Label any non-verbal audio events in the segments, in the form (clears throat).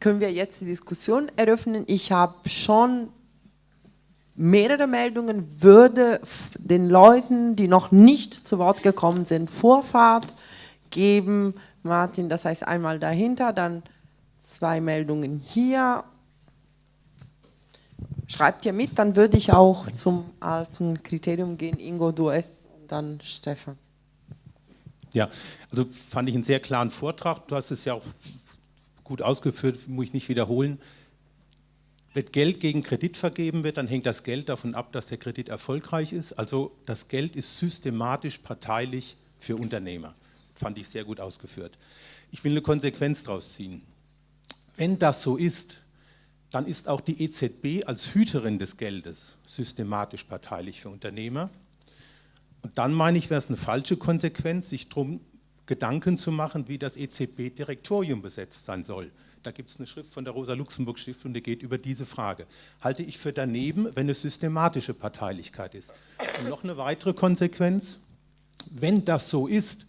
können wir jetzt die Diskussion eröffnen. Ich habe schon mehrere Meldungen, würde den Leuten, die noch nicht zu Wort gekommen sind, Vorfahrt geben. Martin, das heißt einmal dahinter, dann zwei Meldungen hier. Schreibt ihr mit, dann würde ich auch zum alten Kriterium gehen. Ingo, du und dann Stefan. Ja, also fand ich einen sehr klaren Vortrag. Du hast es ja auch gut ausgeführt, muss ich nicht wiederholen. Wenn Geld gegen Kredit vergeben wird, dann hängt das Geld davon ab, dass der Kredit erfolgreich ist. Also das Geld ist systematisch parteilich für Unternehmer. Fand ich sehr gut ausgeführt. Ich will eine Konsequenz daraus ziehen. Wenn das so ist, dann ist auch die EZB als Hüterin des Geldes systematisch parteilich für Unternehmer. Und dann meine ich, wäre es eine falsche Konsequenz, sich darum Gedanken zu machen, wie das EZB-Direktorium besetzt sein soll. Da gibt es eine Schrift von der Rosa-Luxemburg-Stiftung, die geht über diese Frage. Halte ich für daneben, wenn es systematische Parteilichkeit ist. Und noch eine weitere Konsequenz, wenn das so ist,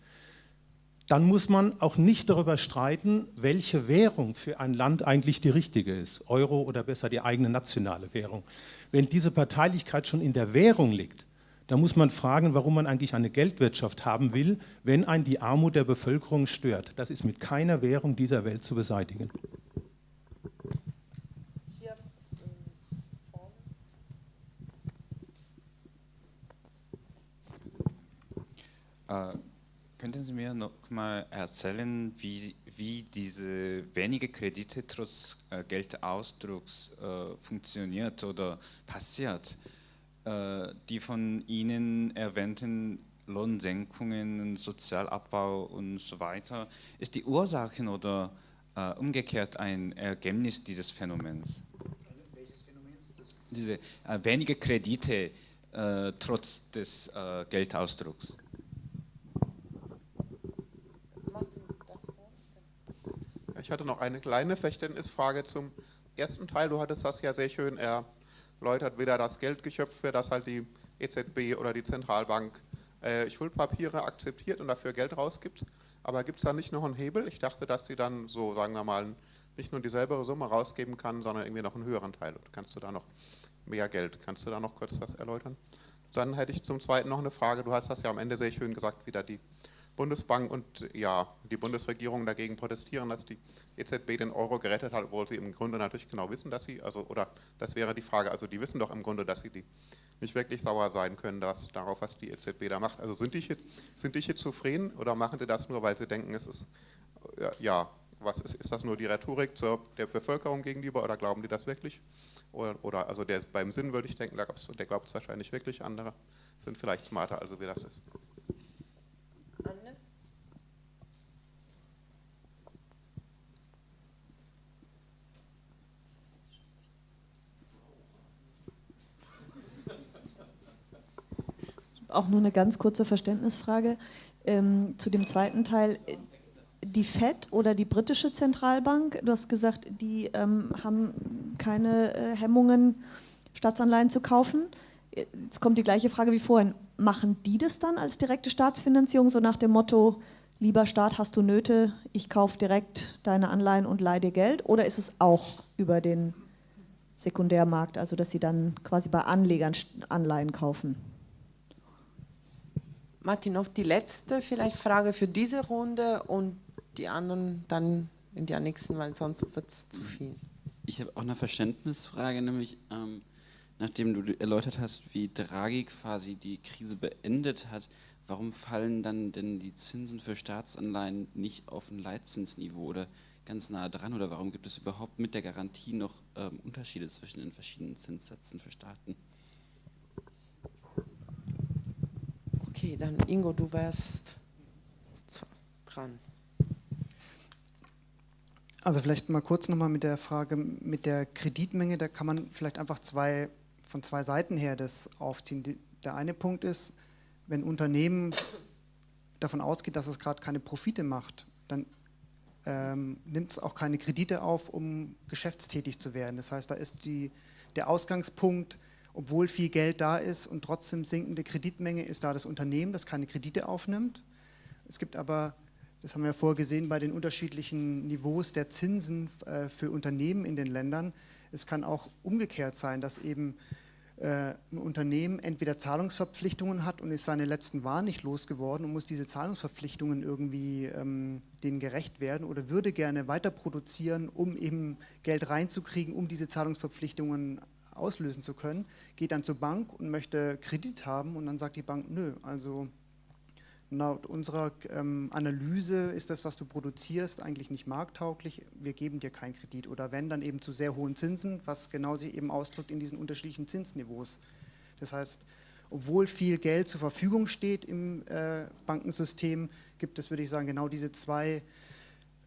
dann muss man auch nicht darüber streiten, welche Währung für ein Land eigentlich die richtige ist, Euro oder besser die eigene nationale Währung. Wenn diese Parteilichkeit schon in der Währung liegt, dann muss man fragen, warum man eigentlich eine Geldwirtschaft haben will, wenn ein die Armut der Bevölkerung stört. Das ist mit keiner Währung dieser Welt zu beseitigen. Äh, Könnten Sie mir noch mal erzählen, wie, wie diese wenige Kredite trotz äh, Geldausdrucks äh, funktioniert oder passiert? Äh, die von Ihnen erwähnten Lohnsenkungen, Sozialabbau und so weiter, ist die Ursache oder äh, umgekehrt ein Ergebnis dieses Phänomens? Welches Phänomen? Diese äh, wenige Kredite äh, trotz des Geldausdrucks. Ich hatte noch eine kleine Verständnisfrage zum ersten Teil. Du hattest das ja sehr schön erläutert, wieder das Geldgeschöpf, für das halt die EZB oder die Zentralbank äh, Schuldpapiere akzeptiert und dafür Geld rausgibt. Aber gibt es da nicht noch einen Hebel? Ich dachte, dass sie dann so, sagen wir mal, nicht nur dieselbe Summe rausgeben kann, sondern irgendwie noch einen höheren Teil. Kannst du da noch mehr Geld? Kannst du da noch kurz das erläutern? Dann hätte ich zum Zweiten noch eine Frage. Du hast das ja am Ende sehr schön gesagt, wieder die Bundesbank und ja, die Bundesregierung dagegen protestieren, dass die EZB den Euro gerettet hat, obwohl sie im Grunde natürlich genau wissen, dass sie, also, oder das wäre die Frage, also die wissen doch im Grunde, dass sie die nicht wirklich sauer sein können dass, darauf, was die EZB da macht. Also sind die, hier, sind die hier zufrieden oder machen sie das nur, weil sie denken, es ist, ja, was ist, ist das nur die Rhetorik zur, der Bevölkerung gegenüber oder glauben die das wirklich? Oder, oder also der, beim Sinn würde ich denken, der glaubt es wahrscheinlich wirklich, andere sind vielleicht smarter, also wie das ist. Auch nur eine ganz kurze Verständnisfrage ähm, zu dem zweiten Teil. Die FED oder die britische Zentralbank, du hast gesagt, die ähm, haben keine äh, Hemmungen, Staatsanleihen zu kaufen. Jetzt kommt die gleiche Frage wie vorhin. Machen die das dann als direkte Staatsfinanzierung, so nach dem Motto, lieber Staat, hast du Nöte, ich kaufe direkt deine Anleihen und leihe dir Geld? Oder ist es auch über den Sekundärmarkt, also dass sie dann quasi bei Anlegern Anleihen kaufen? Martin, noch die letzte vielleicht Frage für diese Runde und die anderen dann in der nächsten, weil sonst wird es zu viel. Ich habe auch eine Verständnisfrage, nämlich ähm, nachdem du erläutert hast, wie Draghi quasi die Krise beendet hat, warum fallen dann denn die Zinsen für Staatsanleihen nicht auf ein Leitzinsniveau oder ganz nah dran oder warum gibt es überhaupt mit der Garantie noch ähm, Unterschiede zwischen den verschiedenen Zinssätzen für Staaten? Okay, dann Ingo, du wärst dran. Also vielleicht mal kurz nochmal mit der Frage mit der Kreditmenge, da kann man vielleicht einfach zwei, von zwei Seiten her das aufziehen. Der eine Punkt ist, wenn Unternehmen davon ausgeht, dass es gerade keine Profite macht, dann ähm, nimmt es auch keine Kredite auf, um geschäftstätig zu werden. Das heißt, da ist die, der Ausgangspunkt, obwohl viel Geld da ist und trotzdem sinkende Kreditmenge, ist da das Unternehmen, das keine Kredite aufnimmt. Es gibt aber Das haben wir vorher gesehen bei den unterschiedlichen Niveaus der Zinsen äh, für Unternehmen in den Ländern. Es kann auch umgekehrt sein, dass eben äh, ein Unternehmen entweder Zahlungsverpflichtungen hat und ist seine letzten Waren nicht losgeworden und muss diese Zahlungsverpflichtungen irgendwie ähm, denen gerecht werden oder würde gerne weiter produzieren, um eben Geld reinzukriegen, um diese Zahlungsverpflichtungen auslösen zu können, geht dann zur Bank und möchte Kredit haben und dann sagt die Bank, nö, also laut unserer ähm, Analyse ist das, was du produzierst, eigentlich nicht markttauglich, wir geben dir keinen Kredit oder wenn, dann eben zu sehr hohen Zinsen, was genau sich eben ausdrückt in diesen unterschiedlichen Zinsniveaus. Das heißt, obwohl viel Geld zur Verfügung steht im äh, Bankensystem, gibt es, würde ich sagen, genau diese zwei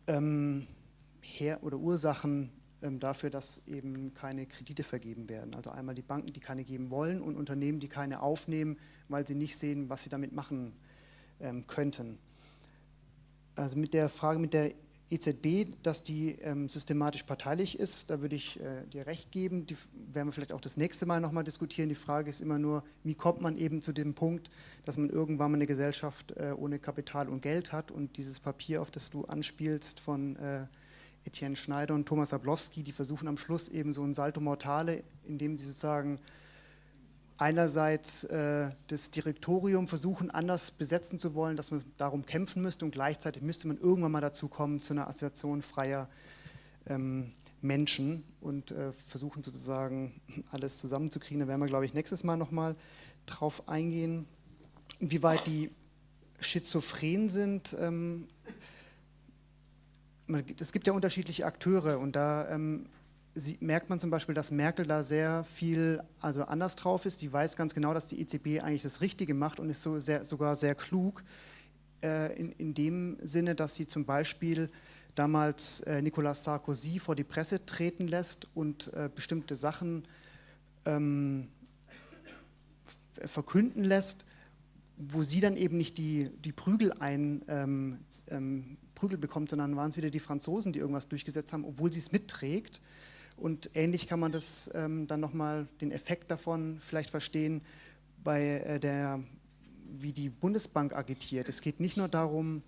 ähm, Her oder Ursachen dafür, dass eben keine Kredite vergeben werden. Also einmal die Banken, die keine geben wollen und Unternehmen, die keine aufnehmen, weil sie nicht sehen, was sie damit machen ähm, könnten. Also mit der Frage mit der EZB, dass die ähm, systematisch parteilich ist, da würde ich äh, dir recht geben. Die werden wir vielleicht auch das nächste Mal nochmal diskutieren. Die Frage ist immer nur, wie kommt man eben zu dem Punkt, dass man irgendwann mal eine Gesellschaft äh, ohne Kapital und Geld hat und dieses Papier, auf das du anspielst, von äh, Etienne Schneider und Thomas Ablowski, die versuchen am Schluss eben so ein Salto Mortale, indem sie sozusagen einerseits äh, das Direktorium versuchen anders besetzen zu wollen, dass man darum kämpfen müsste und gleichzeitig müsste man irgendwann mal dazu kommen zu einer Assoziation freier ähm, Menschen und äh, versuchen sozusagen alles zusammenzukriegen. Da werden wir, glaube ich, nächstes Mal nochmal drauf eingehen. Inwieweit die schizophren sind, ähm, es gibt ja unterschiedliche Akteure und da ähm, merkt man zum Beispiel, dass Merkel da sehr viel also anders drauf ist. Die weiß ganz genau, dass die EZB eigentlich das Richtige macht und ist so sehr, sogar sehr klug äh, in, in dem Sinne, dass sie zum Beispiel damals äh, Nicolas Sarkozy vor die Presse treten lässt und äh, bestimmte Sachen ähm, verkünden lässt, wo sie dann eben nicht die, die Prügel ein, ähm, ähm, Prügel bekommt, sondern waren es wieder die Franzosen, die irgendwas durchgesetzt haben, obwohl sie es mitträgt. Und ähnlich kann man das ähm, dann nochmal, den Effekt davon vielleicht verstehen, bei äh, der, wie die Bundesbank agitiert. Es geht nicht nur darum,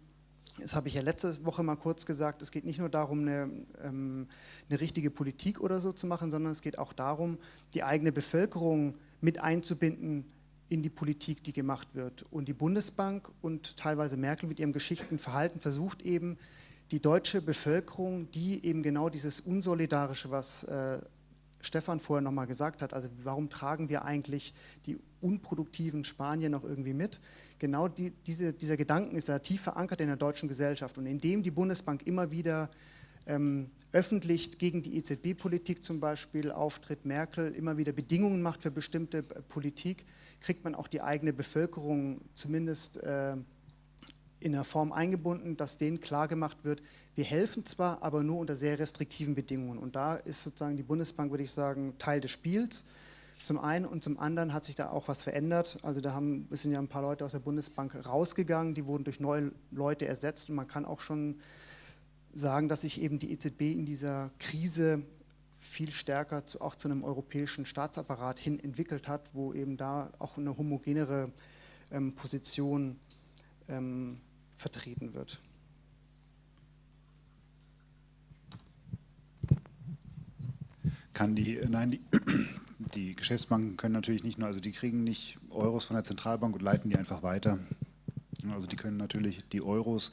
das habe ich ja letzte Woche mal kurz gesagt, es geht nicht nur darum, eine, ähm, eine richtige Politik oder so zu machen, sondern es geht auch darum, die eigene Bevölkerung mit einzubinden in die Politik, die gemacht wird. Und die Bundesbank und teilweise Merkel mit ihrem geschickten Verhalten versucht eben, die deutsche Bevölkerung, die eben genau dieses Unsolidarische, was äh, Stefan vorher nochmal gesagt hat, also warum tragen wir eigentlich die unproduktiven Spanier noch irgendwie mit? Genau die, diese, dieser Gedanken ist ja tief verankert in der deutschen Gesellschaft und indem die Bundesbank immer wieder ähm, öffentlich gegen die EZB-Politik zum Beispiel auftritt, Merkel immer wieder Bedingungen macht für bestimmte äh, Politik, kriegt man auch die eigene Bevölkerung zumindest äh, in einer Form eingebunden, dass denen klargemacht wird, wir helfen zwar, aber nur unter sehr restriktiven Bedingungen. Und da ist sozusagen die Bundesbank, würde ich sagen, Teil des Spiels. Zum einen und zum anderen hat sich da auch was verändert. Also da haben, sind ja ein paar Leute aus der Bundesbank rausgegangen, die wurden durch neue Leute ersetzt und man kann auch schon sagen, dass sich eben die EZB in dieser Krise viel stärker zu, auch zu einem europäischen Staatsapparat hin entwickelt hat, wo eben da auch eine homogenere ähm, Position ähm, vertreten wird. Kann die, äh, nein, die, (clears throat) die Geschäftsbanken können natürlich nicht nur, also die kriegen nicht Euros von der Zentralbank und leiten die einfach weiter. Also die können natürlich die Euros,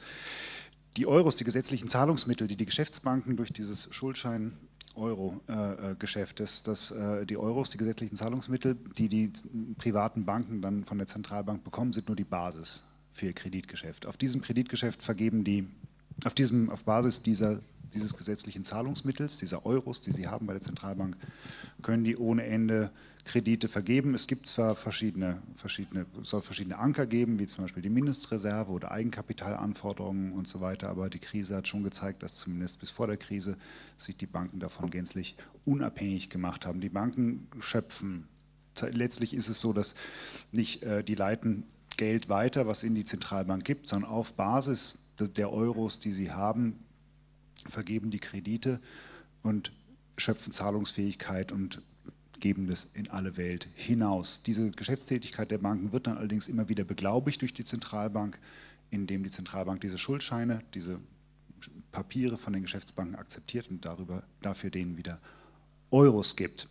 die Euros, die gesetzlichen Zahlungsmittel, die die Geschäftsbanken durch dieses Schuldschein Euro-Geschäft, dass, dass äh, die Euros, die gesetzlichen Zahlungsmittel, die die privaten Banken dann von der Zentralbank bekommen, sind nur die Basis für ihr Kreditgeschäft. Auf diesem Kreditgeschäft vergeben die, auf, diesem, auf Basis dieser, dieses gesetzlichen Zahlungsmittels, dieser Euros, die sie haben bei der Zentralbank, können die ohne Ende Kredite vergeben. Es gibt zwar verschiedene, verschiedene, soll verschiedene Anker geben, wie zum Beispiel die Mindestreserve oder Eigenkapitalanforderungen und so weiter, aber die Krise hat schon gezeigt, dass zumindest bis vor der Krise sich die Banken davon gänzlich unabhängig gemacht haben. Die Banken schöpfen letztlich ist es so, dass nicht äh, die leiten Geld weiter, was in die Zentralbank gibt, sondern auf Basis der Euros, die sie haben, vergeben die Kredite und schöpfen Zahlungsfähigkeit und geben das in alle Welt hinaus. Diese Geschäftstätigkeit der Banken wird dann allerdings immer wieder beglaubigt durch die Zentralbank, indem die Zentralbank diese Schuldscheine, diese Papiere von den Geschäftsbanken akzeptiert und darüber, dafür denen wieder Euros gibt.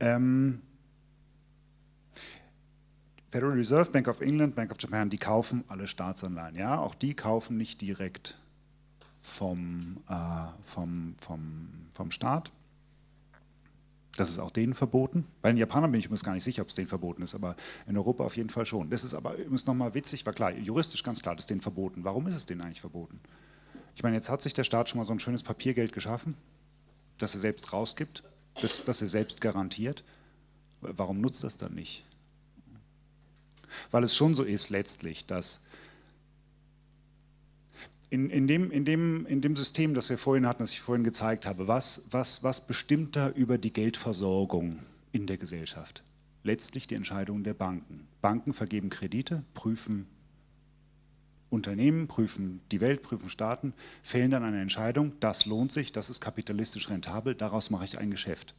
Ähm, Federal Reserve, Bank of England, Bank of Japan, die kaufen alle Staatsanleihen. Ja, auch die kaufen nicht direkt vom, äh, vom, vom, vom Staat. Das ist auch denen verboten. Bei den Japanern bin ich mir gar nicht sicher, ob es denen verboten ist, aber in Europa auf jeden Fall schon. Das ist aber übrigens nochmal witzig, war klar, juristisch ganz klar, das ist denen verboten. Warum ist es denen eigentlich verboten? Ich meine, jetzt hat sich der Staat schon mal so ein schönes Papiergeld geschaffen, das er selbst rausgibt, das, das er selbst garantiert. Warum nutzt das dann nicht? Weil es schon so ist letztlich, dass in, in, dem, in, dem, in dem System, das wir vorhin hatten, das ich vorhin gezeigt habe, was, was, was bestimmt da über die Geldversorgung in der Gesellschaft? Letztlich die Entscheidung der Banken. Banken vergeben Kredite, prüfen Unternehmen, prüfen die Welt, prüfen Staaten, fällen dann eine Entscheidung, das lohnt sich, das ist kapitalistisch rentabel, daraus mache ich ein Geschäft.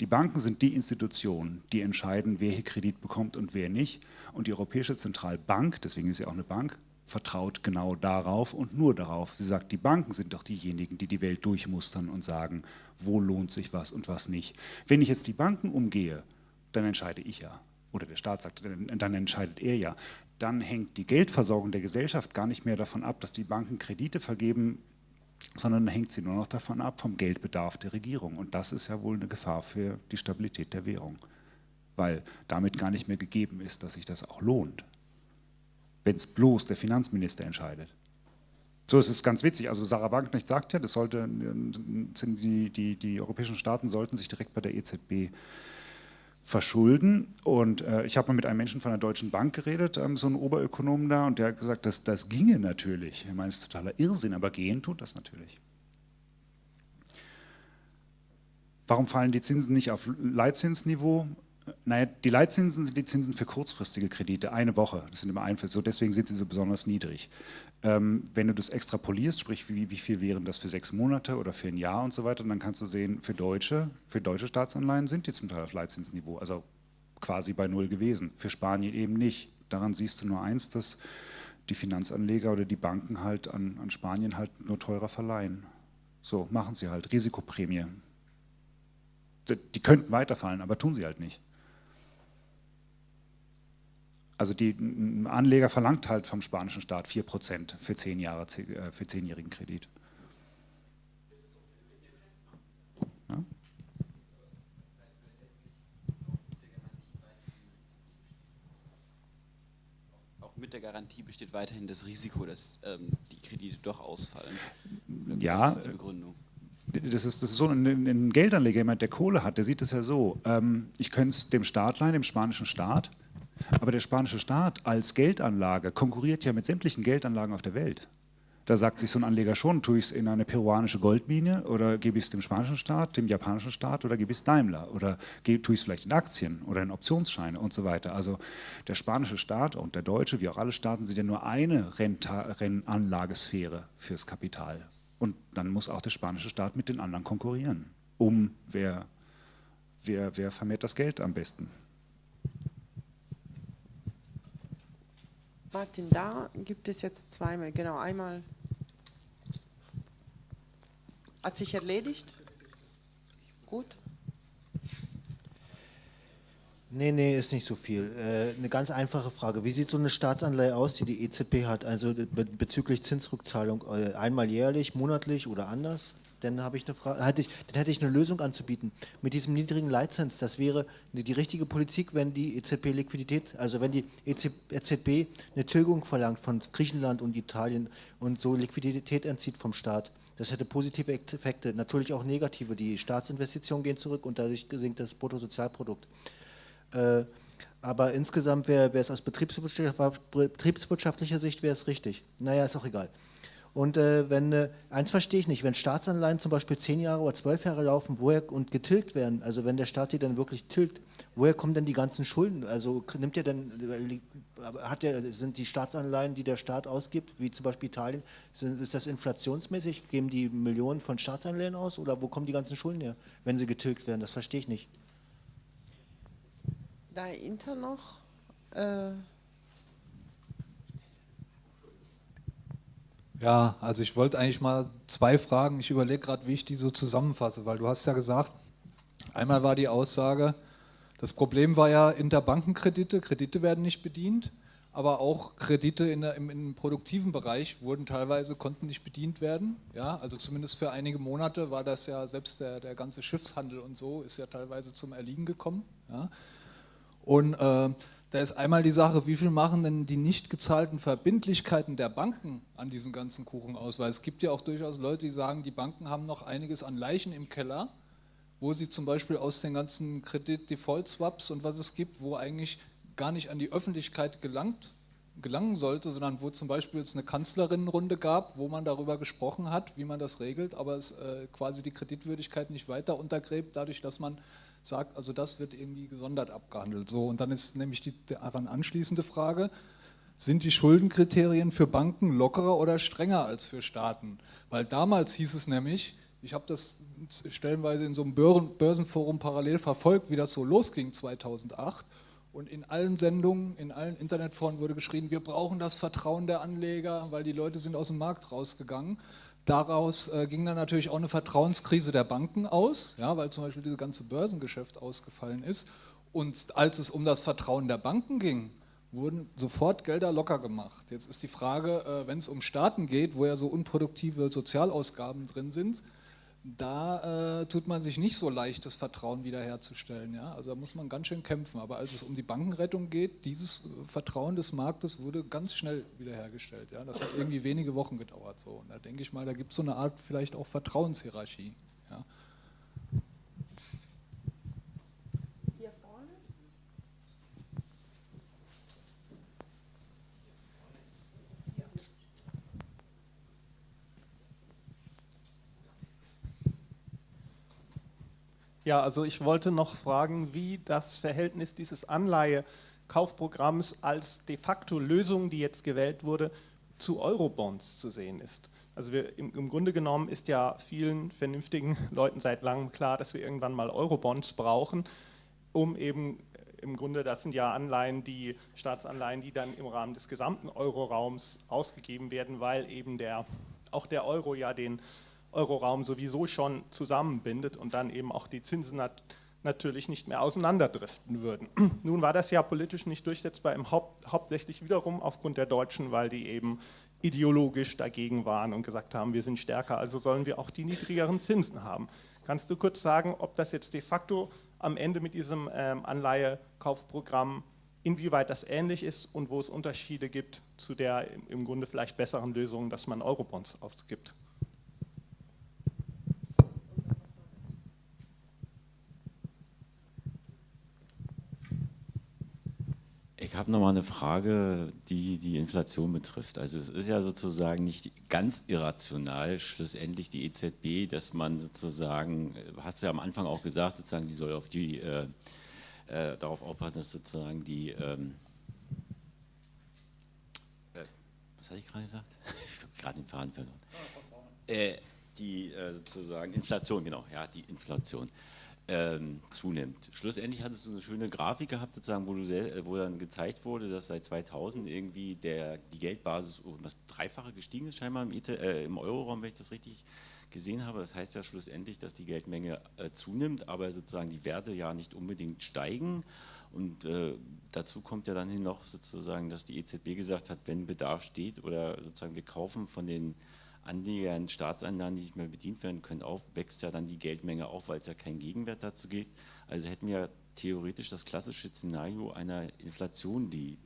Die Banken sind die Institutionen, die entscheiden, wer hier Kredit bekommt und wer nicht. Und die Europäische Zentralbank, deswegen ist sie auch eine Bank, vertraut genau darauf und nur darauf. Sie sagt, die Banken sind doch diejenigen, die die Welt durchmustern und sagen, wo lohnt sich was und was nicht. Wenn ich jetzt die Banken umgehe, dann entscheide ich ja. Oder der Staat sagt, dann entscheidet er ja. Dann hängt die Geldversorgung der Gesellschaft gar nicht mehr davon ab, dass die Banken Kredite vergeben, sondern hängt sie nur noch davon ab, vom Geldbedarf der Regierung. Und das ist ja wohl eine Gefahr für die Stabilität der Währung, weil damit gar nicht mehr gegeben ist, dass sich das auch lohnt wenn es bloß der Finanzminister entscheidet. So ist es ganz witzig. Also Sarah Wagenknecht sagt ja, das sollte, die, die, die europäischen Staaten sollten sich direkt bei der EZB verschulden. Und äh, ich habe mal mit einem Menschen von der Deutschen Bank geredet, ähm, so ein Oberökonom da, und der hat gesagt, dass, das ginge natürlich. Ich meine, das ist totaler Irrsinn, aber gehen tut das natürlich. Warum fallen die Zinsen nicht auf Leitzinsniveau? Naja, die Leitzinsen sind die Zinsen für kurzfristige Kredite, eine Woche. Das sind immer Einfälle, so deswegen sind sie so besonders niedrig. Ähm, wenn du das extrapolierst, sprich wie, wie viel wären das für sechs Monate oder für ein Jahr und so weiter, dann kannst du sehen, für deutsche, für deutsche Staatsanleihen sind die zum Teil auf Leitzinsniveau, also quasi bei null gewesen. Für Spanien eben nicht. Daran siehst du nur eins, dass die Finanzanleger oder die Banken halt an, an Spanien halt nur teurer verleihen. So machen sie halt, Risikoprämie. Die könnten weiterfallen, aber tun sie halt nicht. Also die, Anleger verlangt halt vom spanischen Staat 4% für, 10 Jahre, äh, für zehnjährigen Kredit. Ja? Auch mit der Garantie besteht weiterhin das Risiko, dass ähm, die Kredite doch ausfallen. Ja, das ist die Begründung das ist, das ist so ein, ein Geldanleger, jemand, der Kohle hat, der sieht es ja so, ähm, ich könnte es dem Staat leihen, dem spanischen Staat, aber der spanische Staat als Geldanlage konkurriert ja mit sämtlichen Geldanlagen auf der Welt. Da sagt sich so ein Anleger schon, tue ich es in eine peruanische Goldmine oder gebe ich es dem spanischen Staat, dem japanischen Staat oder gebe ich es Daimler oder tue ich es vielleicht in Aktien oder in Optionsscheine und so weiter. Also der spanische Staat und der deutsche, wie auch alle Staaten, sind ja nur eine Rennanlagesphäre fürs Kapital. Und dann muss auch der spanische Staat mit den anderen konkurrieren, um wer, wer, wer vermehrt das Geld am besten. Martin, da gibt es jetzt zweimal, genau, einmal hat sich erledigt. Gut. Nee, nee, ist nicht so viel. Äh, eine ganz einfache Frage. Wie sieht so eine Staatsanleihe aus, die die EZB hat, also bezüglich Zinsrückzahlung? Äh, einmal jährlich, monatlich oder anders? Dann habe ich eine Frage, hätte ich, dann hätte ich eine Lösung anzubieten. Mit diesem niedrigen Leitzins, das wäre die richtige Politik, wenn die EZB Liquidität, also wenn die EZB eine Tilgung verlangt von Griechenland und Italien und so Liquidität entzieht vom Staat. Das hätte positive Effekte, natürlich auch negative. Die Staatsinvestitionen gehen zurück und dadurch sinkt das Bruttosozialprodukt. Äh, aber insgesamt wäre es aus betriebswirtschaftlicher Sicht wäre es richtig. Naja, ist auch egal. Und äh, wenn, äh, eins verstehe ich nicht, wenn Staatsanleihen zum Beispiel zehn Jahre oder zwölf Jahre laufen woher, und getilgt werden, also wenn der Staat die dann wirklich tilgt, woher kommen denn die ganzen Schulden? Also nimmt er denn, hat der, sind die Staatsanleihen, die der Staat ausgibt, wie zum Beispiel Italien, sind, ist das inflationsmäßig? Geben die Millionen von Staatsanleihen aus oder wo kommen die ganzen Schulden her, wenn sie getilgt werden? Das verstehe ich nicht. Da Inter noch. Äh Ja, also ich wollte eigentlich mal zwei Fragen. Ich überlege gerade, wie ich die so zusammenfasse, weil du hast ja gesagt, einmal war die Aussage, das Problem war ja Interbankenkredite, Kredite werden nicht bedient, aber auch Kredite in der, im, im, produktiven Bereich wurden teilweise, konnten nicht bedient werden. Ja, also zumindest für einige Monate war das ja, selbst der, der ganze Schiffshandel und so ist ja teilweise zum Erliegen gekommen. Ja. Und äh, da ist einmal die Sache, wie viel machen denn die nicht gezahlten Verbindlichkeiten der Banken an diesen ganzen Kuchen aus? Weil es gibt ja auch durchaus Leute, die sagen, die Banken haben noch einiges an Leichen im Keller, wo sie zum Beispiel aus den ganzen Kredit-Default-Swaps und was es gibt, wo eigentlich gar nicht an die Öffentlichkeit gelangt, gelangen sollte, sondern wo zum Beispiel jetzt eine Kanzlerinnenrunde gab, wo man darüber gesprochen hat, wie man das regelt, aber es äh, quasi die Kreditwürdigkeit nicht weiter untergräbt, dadurch, dass man sagt, also das wird irgendwie gesondert abgehandelt. So, und dann ist nämlich die daran anschließende Frage, sind die Schuldenkriterien für Banken lockerer oder strenger als für Staaten? Weil damals hieß es nämlich, ich habe das stellenweise in so einem Börsenforum parallel verfolgt, wie das so losging 2008. Und in allen Sendungen, in allen Internetforen wurde geschrien, wir brauchen das Vertrauen der Anleger, weil die Leute sind aus dem Markt rausgegangen. Daraus äh, ging dann natürlich auch eine Vertrauenskrise der Banken aus, ja, weil zum Beispiel dieses ganze Börsengeschäft ausgefallen ist. Und als es um das Vertrauen der Banken ging, wurden sofort Gelder locker gemacht. Jetzt ist die Frage, äh, wenn es um Staaten geht, wo ja so unproduktive Sozialausgaben drin sind, da äh, tut man sich nicht so leicht, das Vertrauen wiederherzustellen. Ja? Also da muss man ganz schön kämpfen. Aber als es um die Bankenrettung geht, dieses äh, Vertrauen des Marktes wurde ganz schnell wiederhergestellt. Ja? Das hat irgendwie wenige Wochen gedauert. So. Und da denke ich mal, da gibt es so eine Art vielleicht auch Vertrauenshierarchie. Ja? Also ich wollte noch fragen, wie das Verhältnis dieses Anleihekaufprogramms als de facto Lösung, die jetzt gewählt wurde, zu Eurobonds zu sehen ist. Also wir, im, im, Grunde genommen ist ja vielen vernünftigen (laughs) Leuten seit langem klar, dass wir irgendwann mal Eurobonds brauchen, um eben im Grunde, das sind ja Anleihen, die Staatsanleihen, die dann im Rahmen des gesamten Euroraums ausgegeben werden, weil eben der, auch der Euro ja den Euroraum sowieso schon zusammenbindet und dann eben auch die Zinsen nat natürlich nicht mehr auseinanderdriften würden. (clears throat) Nun war das ja politisch nicht durchsetzbar, im Haupt hauptsächlich wiederum aufgrund der Deutschen, weil die eben ideologisch dagegen waren und gesagt haben, wir sind stärker, also sollen wir auch die niedrigeren Zinsen haben. Kannst du kurz sagen, ob das jetzt de facto am Ende mit diesem ähm, Anleihekaufprogramm, inwieweit das ähnlich ist und wo es Unterschiede gibt zu der im Grunde vielleicht besseren Lösung, dass man Eurobonds ausgibt? Ich habe nochmal eine Frage, die die Inflation betrifft. Also es ist ja sozusagen nicht ganz irrational, schlussendlich die EZB, dass man sozusagen, hast du ja am Anfang auch gesagt, sozusagen, die soll auf die, äh, äh, darauf aufpassen, dass sozusagen die, ähm, äh, was hatte ich gerade gesagt? (laughs) ich habe gerade den Faden verloren. Äh, die äh, sozusagen Inflation, genau, ja, die Inflation ähm, zunimmt. Schlussendlich hattest du eine schöne Grafik gehabt, sozusagen, wo, du äh, wo dann gezeigt wurde, dass seit 2000 irgendwie der, die Geldbasis um das Dreifache gestiegen ist, scheinbar im, ET, äh, im Euroraum, wenn ich das richtig gesehen habe. Das heißt ja schlussendlich, dass die Geldmenge äh, zunimmt, aber sozusagen die Werte ja nicht unbedingt steigen. Und äh, dazu kommt ja dann hin noch sozusagen, dass die EZB gesagt hat, wenn Bedarf steht oder sozusagen wir kaufen von den Anleger Staatsanleihen, die nicht mehr bedient werden können, auf, wächst ja dann die Geldmenge auf, weil es ja keinen Gegenwert dazu gibt. Also hätten wir theoretisch das klassische Szenario einer Inflation, die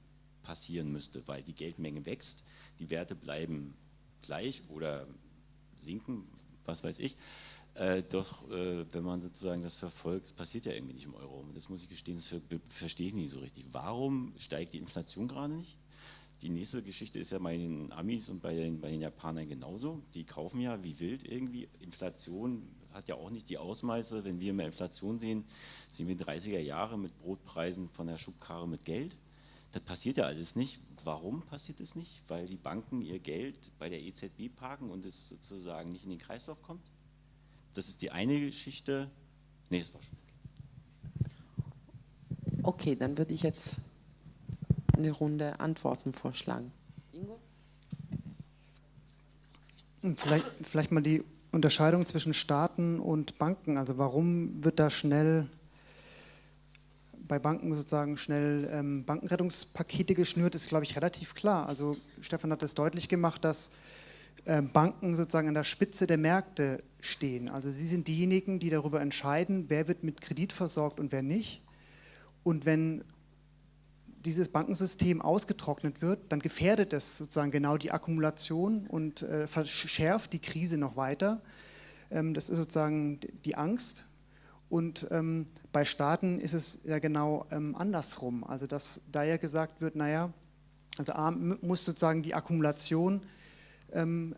passieren müsste, weil die Geldmenge wächst, die Werte bleiben gleich oder sinken, was weiß ich. Äh, doch äh, wenn man sozusagen das verfolgt, passiert ja irgendwie nicht im Euro. Das muss ich gestehen, das verstehe ich nicht so richtig. Warum steigt die Inflation gerade nicht? Die nächste Geschichte ist ja bei den Amis und bei den, bei den Japanern genauso. Die kaufen ja wie wild irgendwie. Inflation hat ja auch nicht die Ausmaße. Wenn wir mehr Inflation sehen, sehen wir 30er Jahre mit Brotpreisen von der Schubkarre mit Geld. Das passiert ja alles nicht. Warum passiert es nicht? Weil die Banken ihr Geld bei der EZB parken und es sozusagen nicht in den Kreislauf kommt? Das ist die eine Geschichte. Nee, das war schon. Okay, dann würde ich jetzt eine Runde Antworten vorschlagen. Ingo? Vielleicht, vielleicht mal die Unterscheidung zwischen Staaten und Banken. Also warum wird da schnell bei Banken sozusagen schnell ähm, Bankenrettungspakete geschnürt, ist, glaube ich, relativ klar. Also Stefan hat es deutlich gemacht, dass äh, Banken sozusagen an der Spitze der Märkte stehen. Also sie sind diejenigen, die darüber entscheiden, wer wird mit Kredit versorgt und wer nicht. Und wenn dieses Bankensystem ausgetrocknet wird, dann gefährdet es sozusagen genau die Akkumulation und äh, verschärft die Krise noch weiter. Ähm, das ist sozusagen die Angst. Und ähm, bei Staaten ist es ja genau ähm, andersrum. Also dass da ja gesagt wird, naja, also A muss sozusagen die Akkumulation ähm,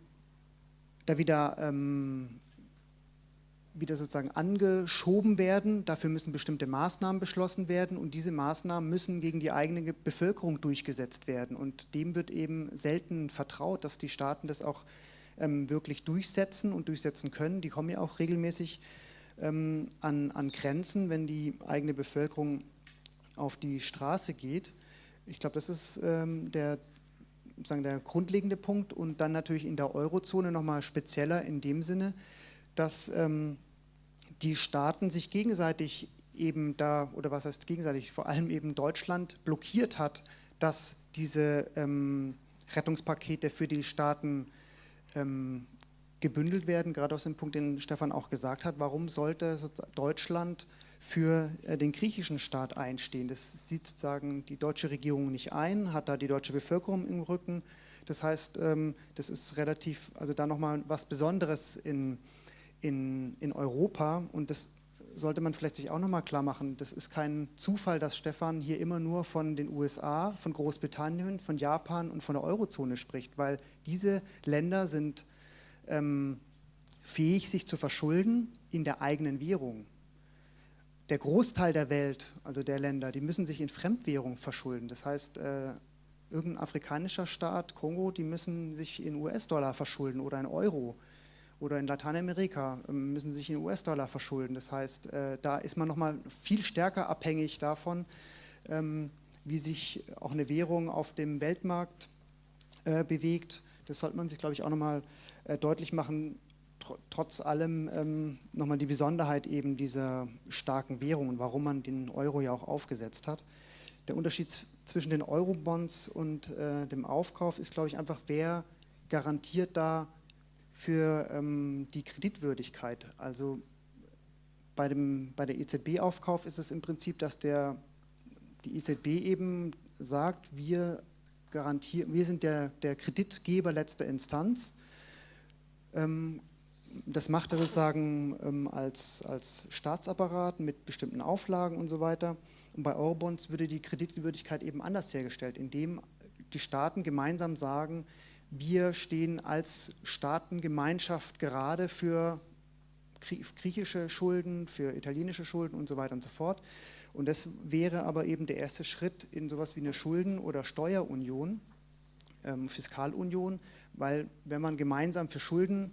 da wieder ähm, wieder sozusagen angeschoben werden. Dafür müssen bestimmte Maßnahmen beschlossen werden und diese Maßnahmen müssen gegen die eigene Bevölkerung durchgesetzt werden. Und dem wird eben selten vertraut, dass die Staaten das auch ähm, wirklich durchsetzen und durchsetzen können. Die kommen ja auch regelmäßig ähm, an, an Grenzen, wenn die eigene Bevölkerung auf die Straße geht. Ich glaube, das ist ähm, der, sagen, der grundlegende Punkt und dann natürlich in der Eurozone nochmal spezieller in dem Sinne, dass ähm, die Staaten sich gegenseitig eben da, oder was heißt gegenseitig, vor allem eben Deutschland blockiert hat, dass diese ähm, Rettungspakete für die Staaten ähm, gebündelt werden, gerade aus dem Punkt, den Stefan auch gesagt hat, warum sollte Deutschland für äh, den griechischen Staat einstehen? Das sieht sozusagen die deutsche Regierung nicht ein, hat da die deutsche Bevölkerung im Rücken. Das heißt, ähm, das ist relativ, also da nochmal was Besonderes in, in, in Europa und das sollte man vielleicht sich auch nochmal klar machen. Das ist kein Zufall, dass Stefan hier immer nur von den USA, von Großbritannien, von Japan und von der Eurozone spricht, weil diese Länder sind ähm, fähig, sich zu verschulden in der eigenen Währung. Der Großteil der Welt, also der Länder, die müssen sich in Fremdwährung verschulden. Das heißt, äh, irgendein afrikanischer Staat, Kongo, die müssen sich in US-Dollar verschulden oder in Euro oder in Lateinamerika ähm, müssen sich in US-Dollar verschulden. Das heißt, äh, da ist man nochmal viel stärker abhängig davon, ähm, wie sich auch eine Währung auf dem Weltmarkt äh, bewegt. Das sollte man sich, glaube ich, auch nochmal äh, deutlich machen, tr trotz allem ähm, nochmal die Besonderheit eben dieser starken Währung und warum man den Euro ja auch aufgesetzt hat. Der Unterschied zwischen den Eurobonds und äh, dem Aufkauf ist, glaube ich, einfach, wer garantiert da für ähm, die Kreditwürdigkeit. Also bei, dem, bei der EZB-Aufkauf ist es im Prinzip, dass der, die EZB eben sagt, wir, garantieren, wir sind der, der Kreditgeber letzter Instanz. Ähm, das macht er sozusagen ähm, als, als Staatsapparat mit bestimmten Auflagen und so weiter. Und bei Eurobonds würde die Kreditwürdigkeit eben anders hergestellt, indem die Staaten gemeinsam sagen, wir stehen als Staatengemeinschaft gerade für griechische Schulden, für italienische Schulden und so weiter und so fort. Und das wäre aber eben der erste Schritt in sowas wie eine Schulden- oder Steuerunion, ähm, Fiskalunion, weil wenn man gemeinsam für Schulden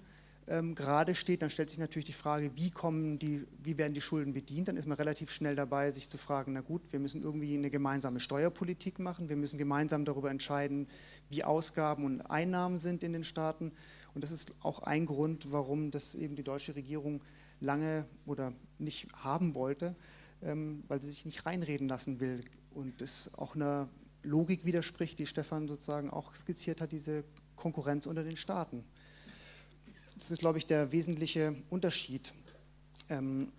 ähm, gerade steht, dann stellt sich natürlich die Frage, wie, kommen die, wie werden die Schulden bedient? Dann ist man relativ schnell dabei, sich zu fragen, na gut, wir müssen irgendwie eine gemeinsame Steuerpolitik machen, wir müssen gemeinsam darüber entscheiden, wie Ausgaben und Einnahmen sind in den Staaten. Und das ist auch ein Grund, warum das eben die deutsche Regierung lange oder nicht haben wollte, ähm, weil sie sich nicht reinreden lassen will und es auch einer Logik widerspricht, die Stefan sozusagen auch skizziert hat, diese Konkurrenz unter den Staaten. Das ist, glaube ich, der wesentliche Unterschied. Ähm,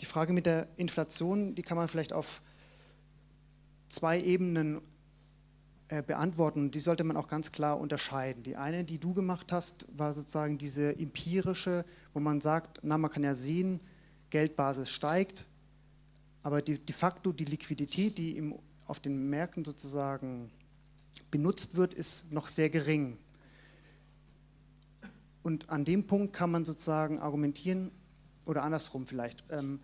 die Frage mit der Inflation, die kann man vielleicht auf zwei Ebenen äh, beantworten. Die sollte man auch ganz klar unterscheiden. Die eine, die du gemacht hast, war sozusagen diese empirische, wo man sagt, na, man kann ja sehen, Geldbasis steigt, aber de facto die Liquidität, die im, auf den Märkten sozusagen benutzt wird, ist noch sehr gering. Und an dem Punkt kann man sozusagen argumentieren, oder andersrum vielleicht. Ähm,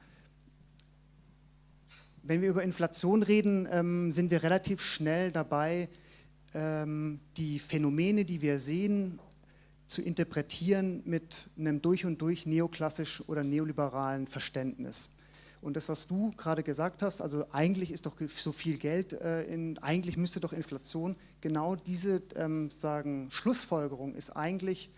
wenn wir über Inflation reden, ähm, sind wir relativ schnell dabei, ähm, die Phänomene, die wir sehen, zu interpretieren mit einem durch und durch neoklassisch oder neoliberalen Verständnis. Und das, was du gerade gesagt hast, also eigentlich ist doch so viel Geld, äh, in, eigentlich müsste doch Inflation, genau diese ähm, sagen, Schlussfolgerung ist eigentlich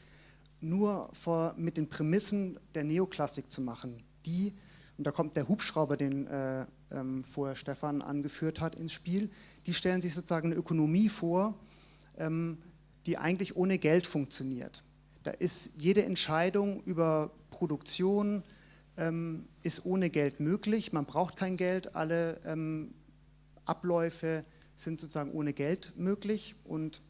nur vor, mit den Prämissen der Neoklassik zu machen, die, und da kommt der Hubschrauber, den äh, ähm, vorher Stefan angeführt hat, ins Spiel, die stellen sich sozusagen eine Ökonomie vor, ähm, die eigentlich ohne Geld funktioniert. Da ist jede Entscheidung über Produktion ähm, ist ohne Geld möglich. Man braucht kein Geld. Alle ähm, Abläufe sind sozusagen ohne Geld möglich und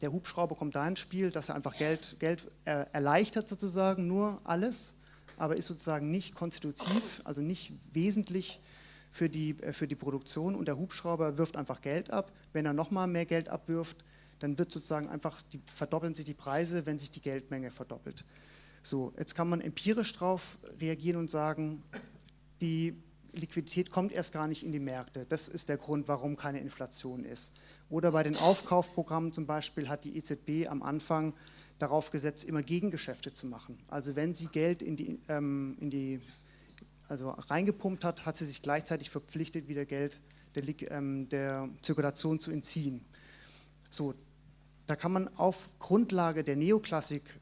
der Hubschrauber kommt da ins Spiel, dass er einfach Geld, Geld äh, erleichtert sozusagen nur alles, aber ist sozusagen nicht konstitutiv, also nicht wesentlich für die, äh, für die Produktion und der Hubschrauber wirft einfach Geld ab. Wenn er nochmal mehr Geld abwirft, dann wird sozusagen einfach, die, verdoppeln sich die Preise, wenn sich die Geldmenge verdoppelt. So, jetzt kann man empirisch darauf reagieren und sagen, die Liquidität kommt erst gar nicht in die Märkte. Das ist der Grund, warum keine Inflation ist. Oder bei den Aufkaufprogrammen zum Beispiel hat die EZB am Anfang darauf gesetzt, immer Gegengeschäfte zu machen. Also wenn sie Geld in die, ähm, in die also reingepumpt hat, hat sie sich gleichzeitig verpflichtet, wieder Geld der, ähm, der Zirkulation zu entziehen. So, da kann man auf Grundlage der Neoklassik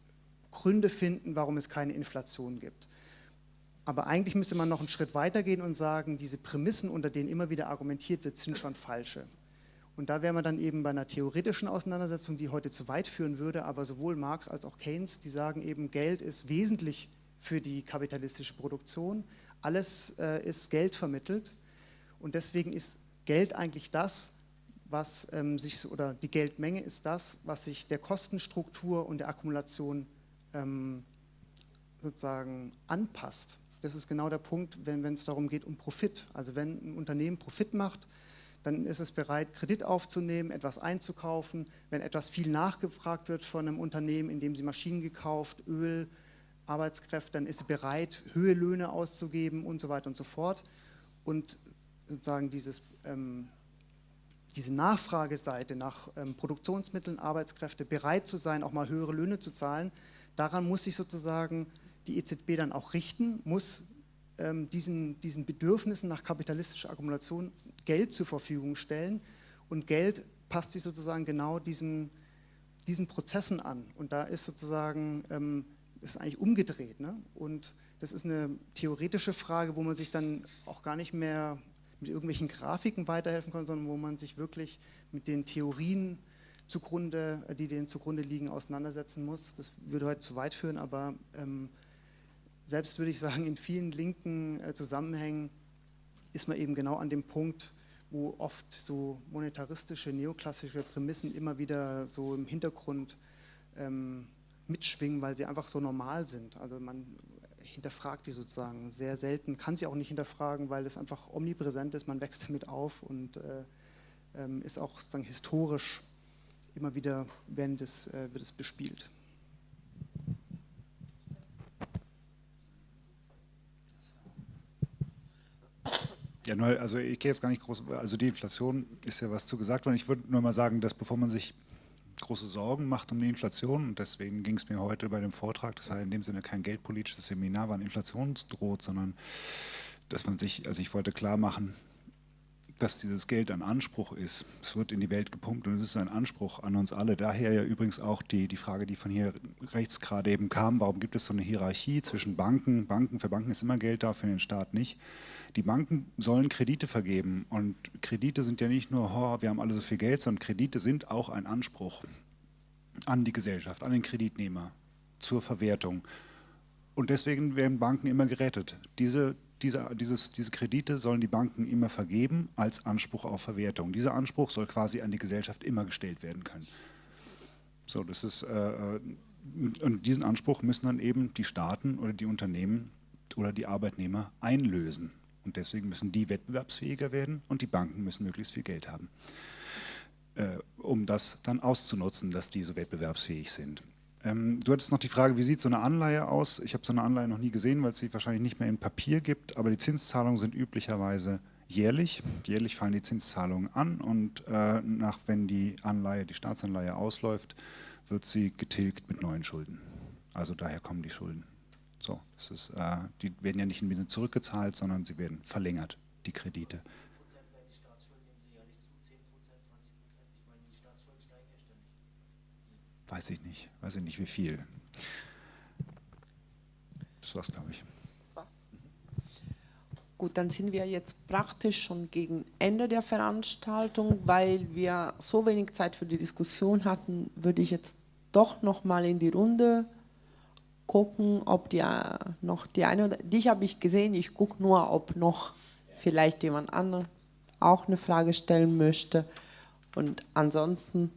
Gründe finden, warum es keine Inflation gibt. Aber eigentlich müsste man noch einen Schritt weiter gehen und sagen, diese Prämissen, unter denen immer wieder argumentiert wird, sind schon falsche. Und da wären wir dann eben bei einer theoretischen Auseinandersetzung, die heute zu weit führen würde, aber sowohl Marx als auch Keynes, die sagen eben, Geld ist wesentlich für die kapitalistische Produktion, alles äh, ist Geld vermittelt und deswegen ist Geld eigentlich das, was ähm, sich, oder die Geldmenge ist das, was sich der Kostenstruktur und der Akkumulation ähm, sozusagen anpasst. Das ist genau der Punkt, wenn es darum geht, um Profit. Also wenn ein Unternehmen Profit macht, dann ist es bereit, Kredit aufzunehmen, etwas einzukaufen. Wenn etwas viel nachgefragt wird von einem Unternehmen, in dem sie Maschinen gekauft, Öl, Arbeitskräfte, dann ist sie bereit, höhere Löhne auszugeben und so weiter und so fort. Und sozusagen dieses, ähm, diese Nachfrageseite nach ähm, Produktionsmitteln, Arbeitskräfte bereit zu sein, auch mal höhere Löhne zu zahlen, daran muss sich sozusagen die EZB dann auch richten, muss ähm, diesen, diesen Bedürfnissen nach kapitalistischer Akkumulation Geld zur Verfügung stellen und Geld passt sich sozusagen genau diesen, diesen Prozessen an und da ist sozusagen, ähm, ist eigentlich umgedreht ne? und das ist eine theoretische Frage, wo man sich dann auch gar nicht mehr mit irgendwelchen Grafiken weiterhelfen kann, sondern wo man sich wirklich mit den Theorien zugrunde, die denen zugrunde liegen, auseinandersetzen muss. Das würde heute zu weit führen, aber ähm, selbst würde ich sagen, in vielen linken äh, Zusammenhängen ist man eben genau an dem Punkt, wo oft so monetaristische, neoklassische Prämissen immer wieder so im Hintergrund ähm, mitschwingen, weil sie einfach so normal sind. Also man hinterfragt die sozusagen sehr selten, kann sie auch nicht hinterfragen, weil es einfach omnipräsent ist, man wächst damit auf und äh, ähm, ist auch sozusagen historisch immer wieder werden das, äh, wird es bespielt. Ja, nur, also ich gehe jetzt gar nicht groß, also die Inflation ist ja was zu gesagt worden. Ich würde nur mal sagen, dass bevor man sich große Sorgen macht um die Inflation, und deswegen ging es mir heute bei dem Vortrag, das war in dem Sinne kein geldpolitisches Seminar, wann Inflationsdroht, sondern dass man sich, also ich wollte klar machen, dass dieses Geld ein Anspruch ist. Es wird in die Welt gepumpt und es ist ein Anspruch an uns alle. Daher ja übrigens auch die, die Frage, die von hier rechts gerade eben kam, warum gibt es so eine Hierarchie zwischen Banken? Banken, für Banken ist immer Geld da, für den Staat nicht. Die Banken sollen Kredite vergeben und Kredite sind ja nicht nur, oh, wir haben alle so viel Geld, sondern Kredite sind auch ein Anspruch an die Gesellschaft, an den Kreditnehmer zur Verwertung. Und deswegen werden Banken immer gerettet. Diese diese, dieses, diese Kredite sollen die Banken immer vergeben als Anspruch auf Verwertung. Dieser Anspruch soll quasi an die Gesellschaft immer gestellt werden können. So, das ist, äh, und diesen Anspruch müssen dann eben die Staaten oder die Unternehmen oder die Arbeitnehmer einlösen. Und deswegen müssen die wettbewerbsfähiger werden und die Banken müssen möglichst viel Geld haben, äh, um das dann auszunutzen, dass die so wettbewerbsfähig sind. Ähm, du hattest noch die Frage, wie sieht so eine Anleihe aus? Ich habe so eine Anleihe noch nie gesehen, weil es sie wahrscheinlich nicht mehr in Papier gibt, aber die Zinszahlungen sind üblicherweise jährlich. Jährlich fallen die Zinszahlungen an und äh, nach, wenn die Anleihe, die Staatsanleihe ausläuft, wird sie getilgt mit neuen Schulden. Also daher kommen die Schulden. So, ist, äh, die werden ja nicht in Sinne zurückgezahlt, sondern sie werden verlängert, die Kredite. Weiß ich nicht, weiß ich nicht wie viel. war's, glaube ich. Gut, dann sind wir jetzt praktisch schon gegen Ende der Veranstaltung, weil wir so wenig Zeit für die Diskussion hatten, würde ich jetzt doch noch mal in die Runde gucken, ob die äh, noch die eine oder dich habe ich gesehen. Ich gucke nur, ob noch vielleicht jemand anderes auch eine Frage stellen möchte. Und ansonsten,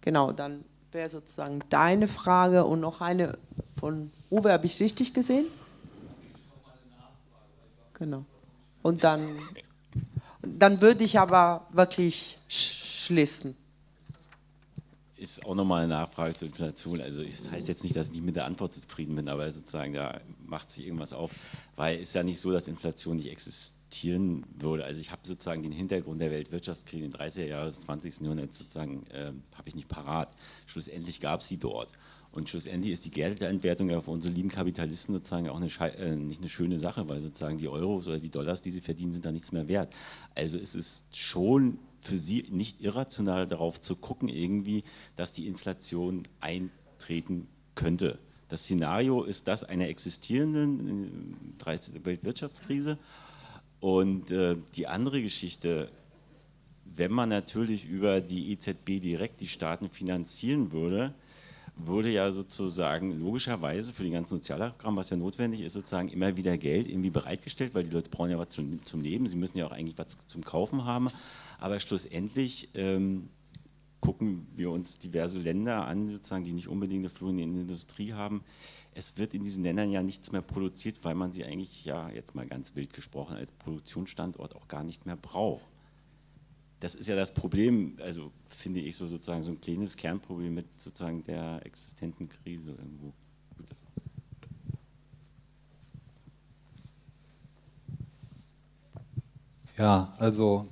genau, dann wäre sozusagen deine Frage und noch eine von Uwe, habe ich richtig gesehen? Genau. Und dann, dann würde ich aber wirklich schließen. Ist auch nochmal eine Nachfrage zur Inflation. Also das heißt jetzt nicht, dass ich nicht mit der Antwort zufrieden bin, aber sozusagen da macht sich irgendwas auf, weil es ist ja nicht so, dass Inflation nicht existieren würde. Also ich habe sozusagen den Hintergrund der Weltwirtschaftskrise in den 30er Jahren des 20. Jahrhunderts sozusagen, äh, habe ich nicht parat. Schlussendlich gab es sie dort. Und schlussendlich ist die Geldentwertung ja für unsere lieben Kapitalisten sozusagen auch eine äh, nicht eine schöne Sache, weil sozusagen die Euros oder die Dollars, die sie verdienen, sind da nichts mehr wert. Also es ist schon für sie nicht irrational darauf zu gucken irgendwie, dass die Inflation eintreten könnte. Das Szenario ist das einer existierenden 13. Äh, Weltwirtschaftskrise. Und äh, die andere Geschichte, wenn man natürlich über die EZB direkt die Staaten finanzieren würde, wurde ja sozusagen logischerweise für den ganzen Sozialprogramm, was ja notwendig ist, sozusagen immer wieder Geld irgendwie bereitgestellt, weil die Leute brauchen ja was zum, zum Leben, sie müssen ja auch eigentlich was zum Kaufen haben. Aber schlussendlich ähm, gucken wir uns diverse Länder an, sozusagen, die nicht unbedingt eine florierende Industrie haben. Es wird in diesen Ländern ja nichts mehr produziert, weil man sie eigentlich, ja jetzt mal ganz wild gesprochen, als Produktionsstandort auch gar nicht mehr braucht das ist ja das Problem, also finde ich so sozusagen so ein kleines Kernproblem mit sozusagen der existenten Krise irgendwo. Ja, also,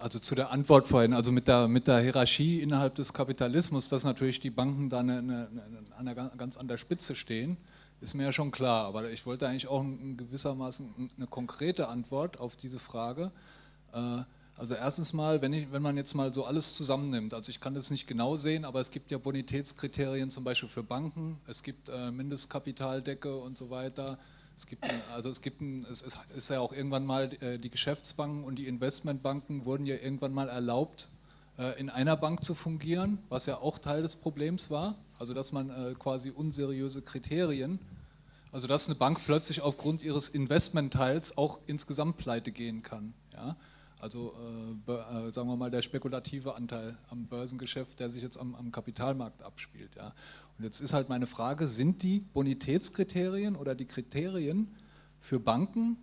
also zu der Antwort vorhin, also mit der, mit der Hierarchie innerhalb des Kapitalismus, dass natürlich die Banken da eine, eine, eine, ganz an der Spitze stehen, ist mir ja schon klar. Aber ich wollte eigentlich auch in gewissermaßen eine konkrete Antwort auf diese Frage. Äh, also erstens mal, wenn, ich, wenn man jetzt mal so alles zusammennimmt, also ich kann das nicht genau sehen, aber es gibt ja Bonitätskriterien zum Beispiel für Banken, es gibt äh, Mindestkapitaldecke und so weiter. Es gibt, also es gibt, ein, es ist ja auch irgendwann mal, äh, die Geschäftsbanken und die Investmentbanken wurden ja irgendwann mal erlaubt, äh, in einer Bank zu fungieren, was ja auch Teil des Problems war, also dass man äh, quasi unseriöse Kriterien, also dass eine Bank plötzlich aufgrund ihres Investmentteils auch insgesamt pleite gehen kann. Ja? Also äh, äh, sagen wir mal der spekulative Anteil am Börsengeschäft, der sich jetzt am, am, Kapitalmarkt abspielt. Ja. Und jetzt ist halt meine Frage, sind die Bonitätskriterien oder die Kriterien für Banken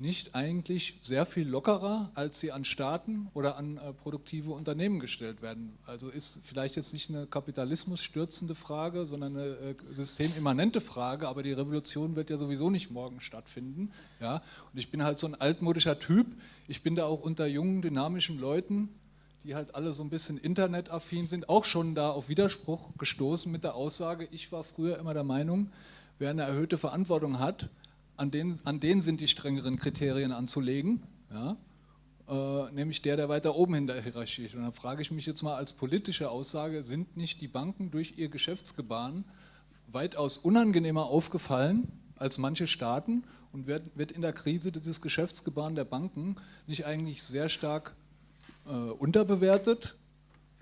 nicht eigentlich sehr viel lockerer, als sie an Staaten oder an äh, produktive Unternehmen gestellt werden. Also ist vielleicht jetzt nicht eine Kapitalismus stürzende Frage, sondern eine äh, systemimmanente Frage, aber die Revolution wird ja sowieso nicht morgen stattfinden. Ja? Und ich bin halt so ein altmodischer Typ, ich bin da auch unter jungen, dynamischen Leuten, die halt alle so ein bisschen internetaffin sind, auch schon da auf Widerspruch gestoßen mit der Aussage, ich war früher immer der Meinung, wer eine erhöhte Verantwortung hat, an denen, an denen sind die strengeren Kriterien anzulegen, ja? äh, nämlich der, der weiter oben in der Hierarchie ist. Und dann frage ich mich jetzt mal als politische Aussage, sind nicht die Banken durch ihr Geschäftsgebaren weitaus unangenehmer aufgefallen als manche Staaten und wird, wird in der Krise dieses Geschäftsgebaren der Banken nicht eigentlich sehr stark äh, unterbewertet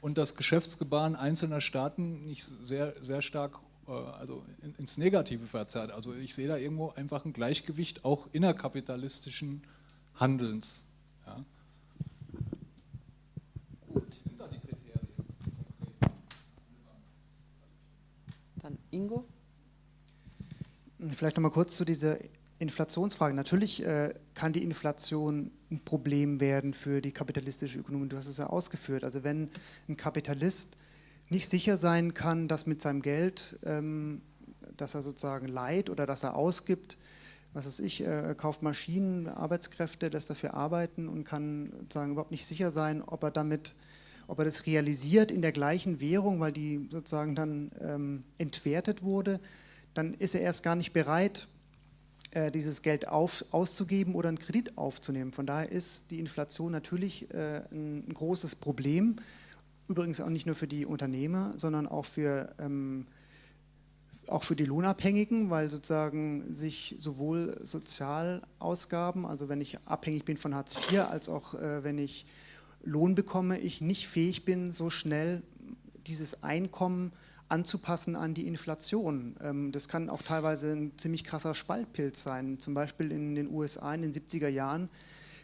und das Geschäftsgebaren einzelner Staaten nicht sehr, sehr stark also ins Negative verzerrt. Also ich sehe da irgendwo einfach ein Gleichgewicht auch innerkapitalistischen Handelns. Ja. Gut. Sind da die Kriterien? Dann Ingo? Vielleicht nochmal kurz zu dieser Inflationsfrage. Natürlich äh, kann die Inflation ein Problem werden für die kapitalistische Ökonomie. Du hast es ja ausgeführt. Also wenn ein Kapitalist nicht sicher sein kann, dass mit seinem Geld, ähm, das er sozusagen leiht oder das er ausgibt, was weiß ich, äh, kauft Maschinen, Arbeitskräfte, lässt dafür arbeiten und kann sozusagen überhaupt nicht sicher sein, ob er damit, ob er das realisiert in der gleichen Währung, weil die sozusagen dann ähm, entwertet wurde, dann ist er erst gar nicht bereit, äh, dieses Geld auf, auszugeben oder einen Kredit aufzunehmen. Von daher ist die Inflation natürlich äh, ein, ein großes Problem. Übrigens auch nicht nur für die Unternehmer, sondern auch für, ähm, auch für die Lohnabhängigen, weil sozusagen sich sowohl Sozialausgaben, also wenn ich abhängig bin von Hartz IV, als auch äh, wenn ich Lohn bekomme, ich nicht fähig bin, so schnell dieses Einkommen anzupassen an die Inflation. Ähm, das kann auch teilweise ein ziemlich krasser Spaltpilz sein. Zum Beispiel in den USA in den 70er Jahren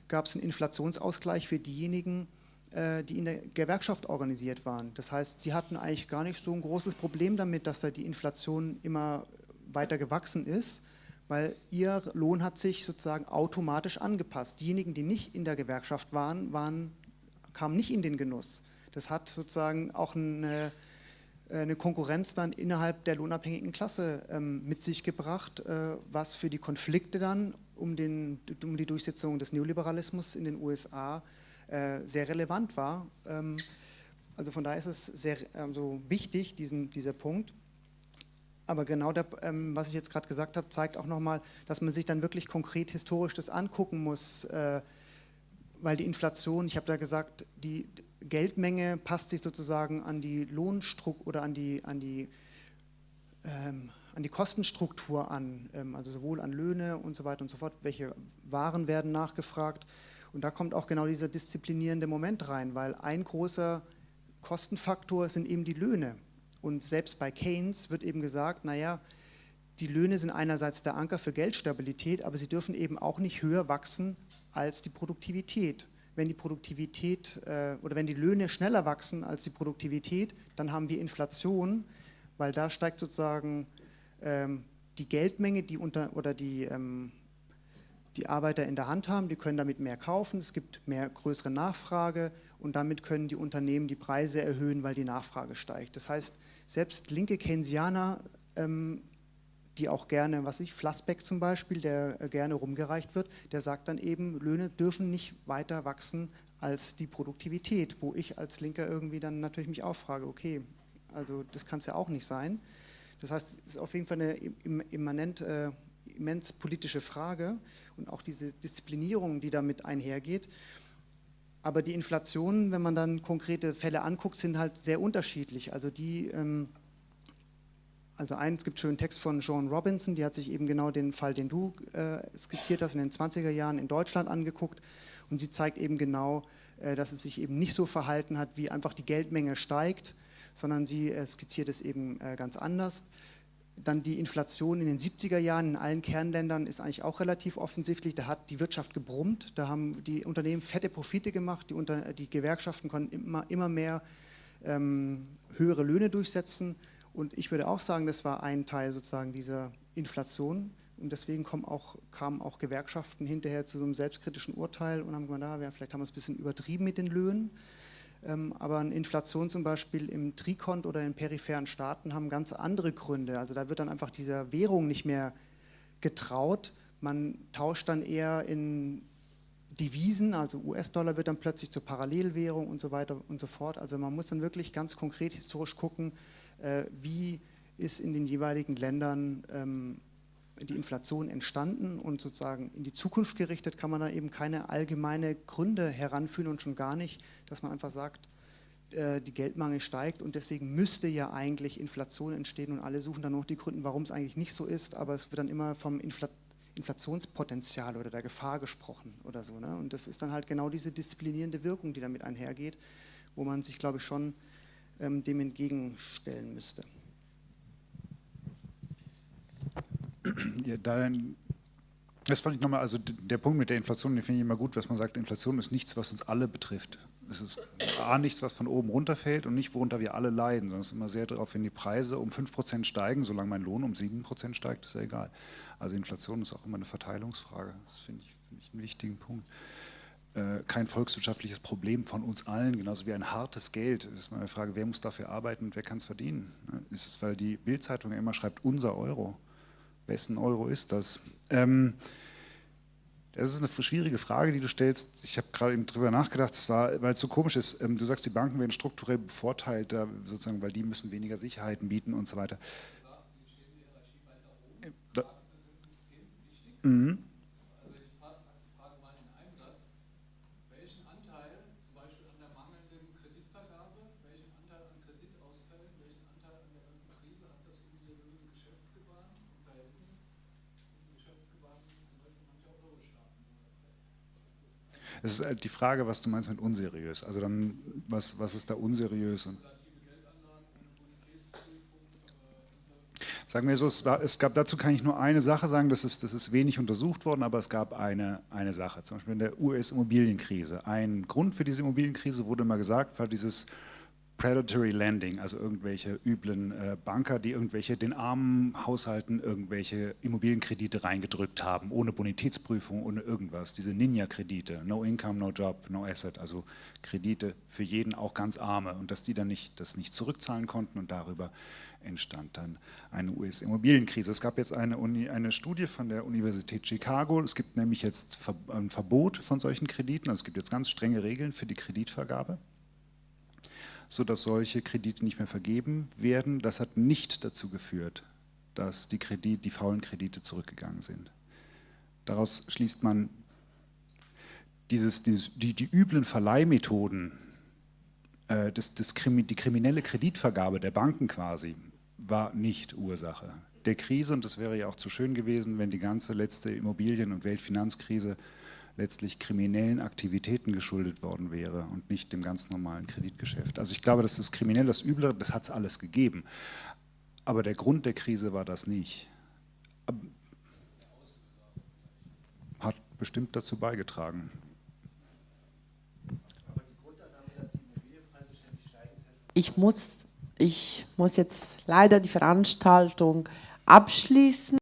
gab es einen Inflationsausgleich für diejenigen, äh, die in der Gewerkschaft organisiert waren. Das heißt, sie hatten eigentlich gar nicht so ein großes Problem damit, dass da die Inflation immer weiter gewachsen ist, weil ihr Lohn hat sich sozusagen automatisch angepasst. Diejenigen, die nicht in der Gewerkschaft waren, waren kamen nicht in den Genuss. Das hat sozusagen auch eine, eine Konkurrenz dann innerhalb der lohnabhängigen Klasse ähm, mit sich gebracht, äh, was für die Konflikte dann um, den, um die Durchsetzung des Neoliberalismus in den USA äh, sehr relevant war. Ähm, also von daher ist es sehr also wichtig, diesen, dieser Punkt. Aber genau der, ähm, was ich jetzt gerade gesagt habe, zeigt auch nochmal, dass man sich dann wirklich konkret historisch das angucken muss, äh, weil die Inflation, ich habe da gesagt, die Geldmenge passt sich sozusagen an die Lohnstruktur oder an die, an die, ähm, an die Kostenstruktur an, also sowohl an Löhne und so weiter und so fort, welche Waren werden nachgefragt. Und da kommt auch genau dieser disziplinierende Moment rein, weil ein großer Kostenfaktor sind eben die Löhne. Und selbst bei Keynes wird eben gesagt, naja, die Löhne sind einerseits der Anker für Geldstabilität, aber sie dürfen eben auch nicht höher wachsen als die Produktivität. Wenn die Produktivität äh, oder wenn die Löhne schneller wachsen als die Produktivität, dann haben wir Inflation, weil da steigt sozusagen ähm, die Geldmenge, die unter oder die, ähm, die Arbeiter in der Hand haben, die können damit mehr kaufen, es gibt mehr größere Nachfrage und damit können die Unternehmen die Preise erhöhen, weil die Nachfrage steigt. Das heißt, selbst linke Keynesianer ähm, die auch gerne, was ich, Flassbeck zum Beispiel, der äh, gerne rumgereicht wird, der sagt dann eben, Löhne dürfen nicht weiter wachsen als die Produktivität, wo ich als Linker irgendwie dann natürlich mich auch frage, okay, also das kann es ja auch nicht sein. Das heißt, es ist auf jeden Fall eine immanent, äh, immens politische Frage und auch diese Disziplinierung, die damit einhergeht. Aber die Inflation, wenn man dann konkrete Fälle anguckt, sind halt sehr unterschiedlich. Also die ähm, also es gibt schönen Text von Joan Robinson, die hat sich eben genau den Fall, den du äh, skizziert hast, in den 20er Jahren in Deutschland angeguckt und sie zeigt eben genau, äh, dass es sich eben nicht so verhalten hat, wie einfach die Geldmenge steigt, sondern sie äh, skizziert es eben ganz anders. Dann die Inflation in den 70er Jahren in allen Kernländern ist eigentlich auch relativ offensichtlich. Da hat die Wirtschaft gebrummt, da haben die Unternehmen fette Profite gemacht, die, Unter die Gewerkschaften konnten immer, immer mehr ähm, höhere Löhne durchsetzen und ich würde auch sagen, das war ein Teil sozusagen dieser Inflation. Und deswegen auch, kamen auch Gewerkschaften hinterher zu so einem selbstkritischen Urteil und haben gesagt, na, vielleicht haben wir es ein bisschen übertrieben mit den Löhnen. Ähm, aber eine Inflation zum Beispiel im Trikont oder in peripheren Staaten haben ganz andere Gründe. Also da wird dann einfach dieser Währung nicht mehr getraut. Man tauscht dann eher in Devisen, also US-Dollar wird dann plötzlich zur Parallelwährung und so weiter und so fort. Also man muss dann wirklich ganz konkret historisch gucken, äh, wie ist in den jeweiligen Ländern ähm, die Inflation entstanden und sozusagen in die Zukunft gerichtet kann man dann eben keine allgemeine Gründe heranführen und schon gar nicht, dass man einfach sagt, äh, die Geldmangel steigt und deswegen müsste ja eigentlich Inflation entstehen und alle suchen dann noch die Gründe, warum es eigentlich nicht so ist, aber es wird dann immer vom Infl Inflationspotenzial oder der Gefahr gesprochen oder so. Ne? Und das ist dann halt genau diese disziplinierende Wirkung, die damit einhergeht, wo man sich, glaube ich, schon ähm, dem entgegenstellen müsste. Ja, dann, (clears throat) das fand ich nochmal, also der Punkt mit der Inflation, den finde ich immer gut, dass man sagt, Inflation ist nichts, was uns alle betrifft. Es ist A, nichts, was von oben runterfällt und nicht, worunter wir alle leiden, sondern es ist immer sehr darauf, wenn die Preise um 5% steigen, solange mein Lohn um 7% steigt, ist ja egal. Also Inflation ist auch immer eine Verteilungsfrage. Das finde ich, find ich einen wichtigen Punkt. Äh, kein volkswirtschaftliches Problem von uns allen, genauso wie ein hartes Geld. Das ist mal eine Frage, wer muss dafür arbeiten und wer kann es verdienen? Ne? Ist es, weil die Bildzeitung ja immer schreibt, unser Euro. Wessen Euro ist das? Ähm, das ist eine schwierige Frage, die du stellst. Ich habe gerade eben drüber nachgedacht, zwar, weil es so komisch ist. Ähm, du sagst, die Banken werden strukturell bevorteilt, da sozusagen, weil die müssen weniger Sicherheiten bieten und so weiter. Da, mhm. Es ist halt die Frage, was du meinst mit unseriös. Also dann, was, was ist da unseriös? Und Sagen wir so, es, war, es, gab dazu kann ich nur eine Sache sagen, das ist, das ist wenig untersucht worden, aber es gab eine, eine Sache, zum Beispiel in der US-Immobilienkrise. Ein Grund für diese Immobilienkrise wurde mal gesagt, war dieses Predatory Lending, also irgendwelche üblen äh, Banker, die irgendwelche den armen Haushalten irgendwelche Immobilienkredite reingedrückt haben, ohne Bonitätsprüfung, ohne irgendwas. Diese Ninja-Kredite, no income, no job, no asset, also Kredite für jeden, auch ganz arme. Und dass die dann nicht, das nicht zurückzahlen konnten und darüber entstand dann eine US-Immobilienkrise. Es gab jetzt eine, Uni, eine Studie von der Universität Chicago. Es gibt nämlich jetzt ein Verbot von solchen Krediten. Also es gibt jetzt ganz strenge Regeln für die Kreditvergabe sodass solche Kredite nicht mehr vergeben werden. Das hat nicht dazu geführt, dass die, Kredit, die faulen Kredite zurückgegangen sind. Daraus schließt man, dieses, dieses, die, die üblen Verleihmethoden, äh, das, das die kriminelle Kreditvergabe der Banken quasi, war nicht Ursache der Krise. Und das wäre ja auch zu schön gewesen, wenn die ganze letzte Immobilien- und Weltfinanzkrise letztlich kriminellen Aktivitäten geschuldet worden wäre und nicht dem ganz normalen Kreditgeschäft. Also ich glaube, das Kriminelle, das Üble, das hat es alles gegeben. Aber der Grund der Krise war das nicht. Hat bestimmt dazu beigetragen. Ich muss, ich muss jetzt leider die Veranstaltung abschließen.